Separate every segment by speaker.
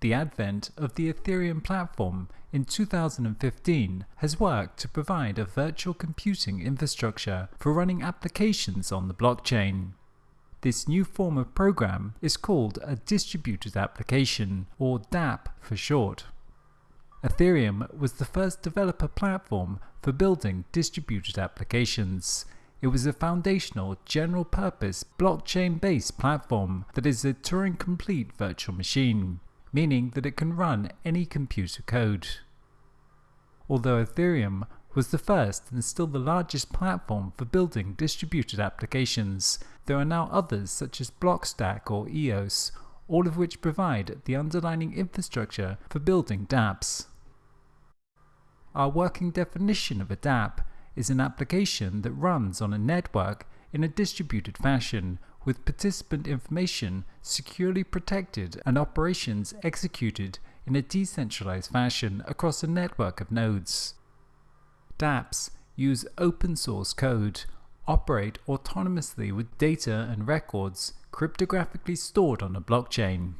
Speaker 1: The advent of the Ethereum platform in 2015 has worked to provide a virtual computing infrastructure for running applications on the blockchain. This new form of program is called a distributed application, or dApp for short. Ethereum was the first developer platform for building distributed applications. It was a foundational general purpose blockchain based platform that is a Turing complete virtual machine meaning that it can run any computer code. Although Ethereum was the first and still the largest platform for building distributed applications, there are now others such as Blockstack or EOS, all of which provide the underlying infrastructure for building dApps. Our working definition of a dApp is an application that runs on a network in a distributed fashion with participant information securely protected and operations executed in a decentralized fashion across a network of nodes. dApps use open source code, operate autonomously with data and records cryptographically stored on a blockchain.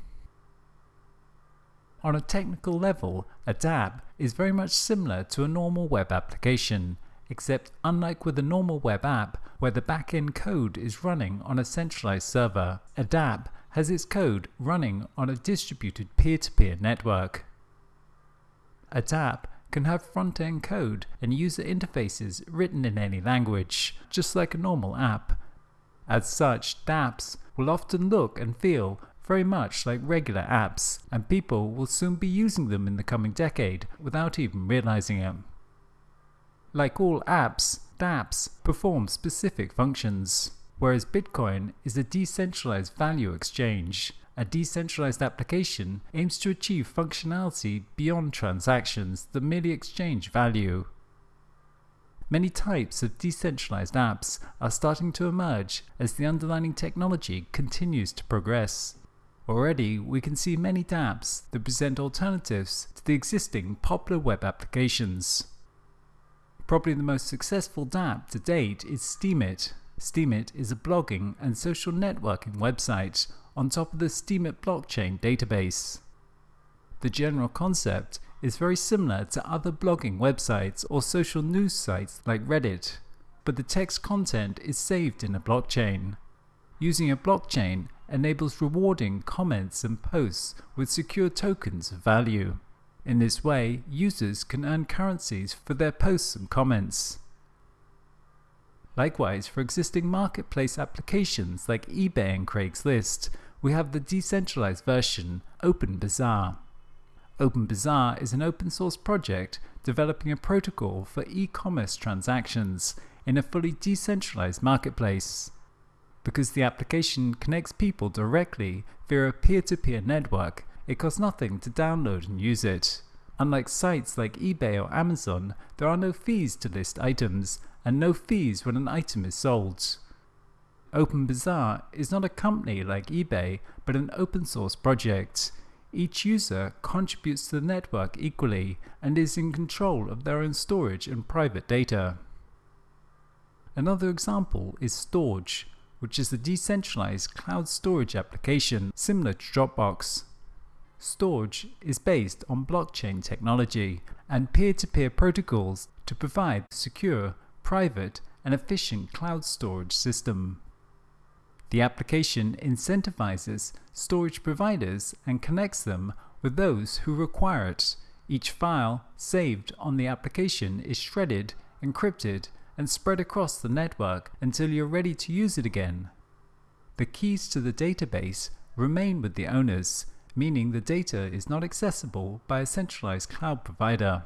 Speaker 1: On a technical level, a dApp is very much similar to a normal web application, except unlike with a normal web app where the backend code is running on a centralized server, a dApp has its code running on a distributed peer-to-peer -peer network. A dApp can have front-end code and user interfaces written in any language, just like a normal app. As such, dApps will often look and feel very much like regular apps, and people will soon be using them in the coming decade without even realizing it. Like all apps, dApps perform specific functions, whereas Bitcoin is a decentralized value exchange. A decentralized application aims to achieve functionality beyond transactions that merely exchange value. Many types of decentralized apps are starting to emerge as the underlying technology continues to progress. Already, we can see many dApps that present alternatives to the existing popular web applications. Probably the most successful dApp to date is Steemit. Steemit is a blogging and social networking website on top of the Steemit blockchain database. The general concept is very similar to other blogging websites or social news sites like Reddit, but the text content is saved in a blockchain. Using a blockchain enables rewarding comments and posts with secure tokens of value. In this way, users can earn currencies for their posts and comments. Likewise, for existing marketplace applications like eBay and Craigslist, we have the decentralized version, OpenBazaar. OpenBazaar is an open source project developing a protocol for e-commerce transactions in a fully decentralized marketplace. Because the application connects people directly via a peer-to-peer -peer network, it costs nothing to download and use it. Unlike sites like eBay or Amazon, there are no fees to list items, and no fees when an item is sold. OpenBazaar is not a company like eBay, but an open source project. Each user contributes to the network equally and is in control of their own storage and private data. Another example is Storj, which is a decentralized cloud storage application similar to Dropbox. Storj is based on blockchain technology and peer-to-peer -peer protocols to provide secure, private and efficient cloud storage system. The application incentivizes storage providers and connects them with those who require it. Each file saved on the application is shredded, encrypted and spread across the network until you're ready to use it again. The keys to the database remain with the owners meaning the data is not accessible by a centralized cloud provider.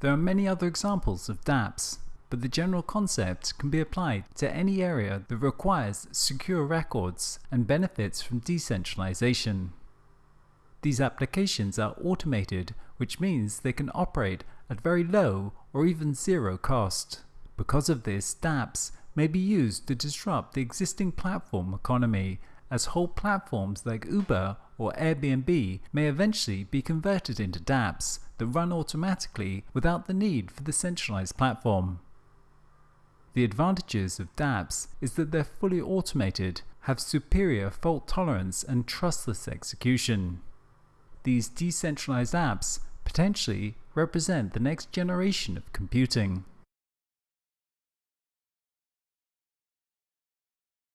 Speaker 1: There are many other examples of dApps, but the general concept can be applied to any area that requires secure records and benefits from decentralization. These applications are automated, which means they can operate at very low or even zero cost. Because of this, dApps may be used to disrupt the existing platform economy as whole platforms like Uber or Airbnb may eventually be converted into dApps that run automatically without the need for the centralized platform. The advantages of dApps is that they're fully automated, have superior fault tolerance and trustless execution. these decentralized apps potentially represent the next generation of computing.